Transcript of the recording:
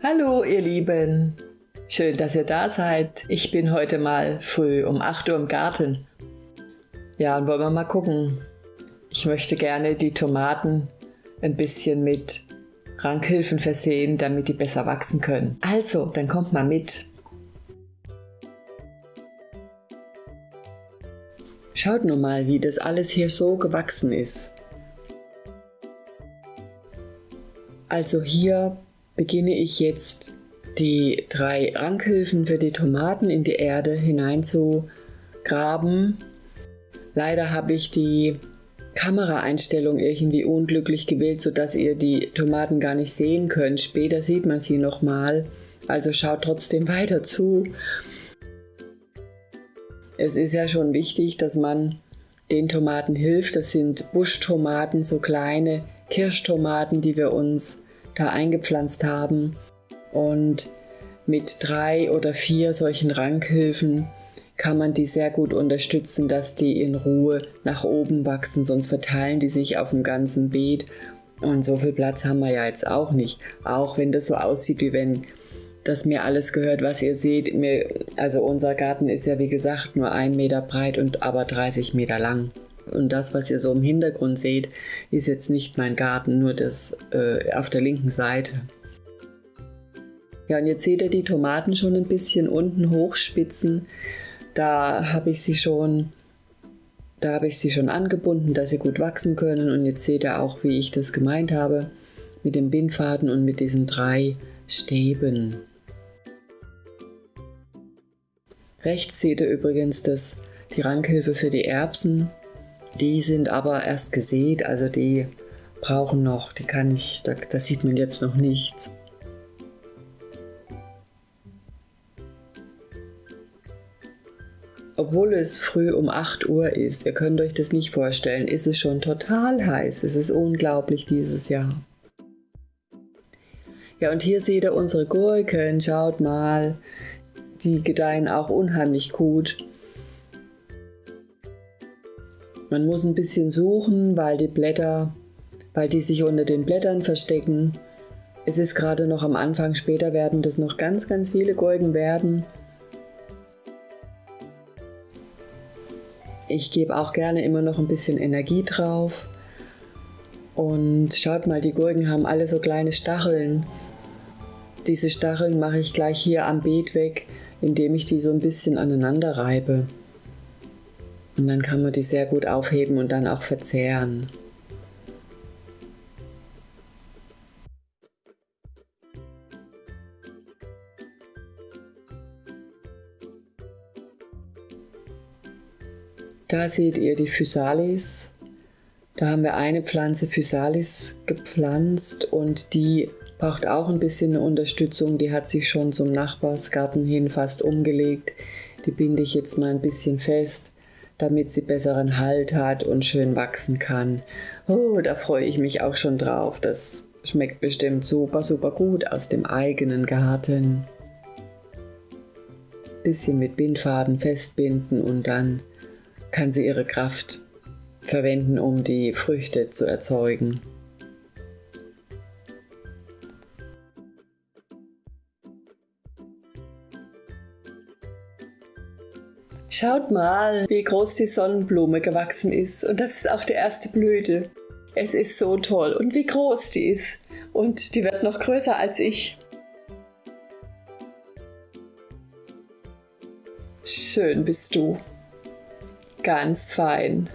Hallo ihr Lieben, schön, dass ihr da seid. Ich bin heute mal früh um 8 Uhr im Garten. Ja, und wollen wir mal gucken. Ich möchte gerne die Tomaten ein bisschen mit Rankhilfen versehen, damit die besser wachsen können. Also, dann kommt mal mit. Schaut nur mal, wie das alles hier so gewachsen ist. Also hier beginne ich jetzt die drei Rankhilfen für die Tomaten in die Erde hineinzugraben. Leider habe ich die Kameraeinstellung irgendwie unglücklich gewählt, sodass ihr die Tomaten gar nicht sehen könnt. Später sieht man sie nochmal, also schaut trotzdem weiter zu. Es ist ja schon wichtig, dass man den Tomaten hilft. Das sind Buschtomaten, so kleine Kirschtomaten, die wir uns da eingepflanzt haben. Und mit drei oder vier solchen Rankhilfen kann man die sehr gut unterstützen, dass die in Ruhe nach oben wachsen, sonst verteilen die sich auf dem ganzen Beet. Und so viel Platz haben wir ja jetzt auch nicht. Auch wenn das so aussieht, wie wenn das mir alles gehört, was ihr seht. Mir, also unser Garten ist ja wie gesagt nur ein Meter breit und aber 30 Meter lang. Und das, was ihr so im Hintergrund seht, ist jetzt nicht mein Garten, nur das äh, auf der linken Seite. Ja, und jetzt seht ihr die Tomaten schon ein bisschen unten hochspitzen. Da habe ich sie schon, da habe ich sie schon angebunden, dass sie gut wachsen können. Und jetzt seht ihr auch, wie ich das gemeint habe, mit dem Bindfaden und mit diesen drei Stäben. Rechts seht ihr übrigens das, die Rankhilfe für die Erbsen. Die sind aber erst gesät, also die brauchen noch, die kann ich, da, das sieht man jetzt noch nichts. Obwohl es früh um 8 Uhr ist, ihr könnt euch das nicht vorstellen, ist es schon total heiß. Es ist unglaublich dieses Jahr. Ja, und hier seht ihr unsere Gurken, schaut mal. Die gedeihen auch unheimlich gut. Man muss ein bisschen suchen, weil die Blätter, weil die sich unter den Blättern verstecken. Es ist gerade noch am Anfang, später werden das noch ganz, ganz viele Gurken werden. Ich gebe auch gerne immer noch ein bisschen Energie drauf. Und schaut mal, die Gurken haben alle so kleine Stacheln. Diese Stacheln mache ich gleich hier am Beet weg, indem ich die so ein bisschen aneinander reibe. Und dann kann man die sehr gut aufheben und dann auch verzehren. Da seht ihr die Physalis. Da haben wir eine Pflanze Physalis gepflanzt und die braucht auch ein bisschen Unterstützung. Die hat sich schon zum Nachbarsgarten hin fast umgelegt. Die binde ich jetzt mal ein bisschen fest damit sie besseren Halt hat und schön wachsen kann. Oh, da freue ich mich auch schon drauf. Das schmeckt bestimmt super, super gut aus dem eigenen Garten. Bisschen mit Bindfaden festbinden und dann kann sie ihre Kraft verwenden, um die Früchte zu erzeugen. Schaut mal, wie groß die Sonnenblume gewachsen ist. Und das ist auch die erste Blüte. Es ist so toll. Und wie groß die ist. Und die wird noch größer als ich. Schön bist du. Ganz fein.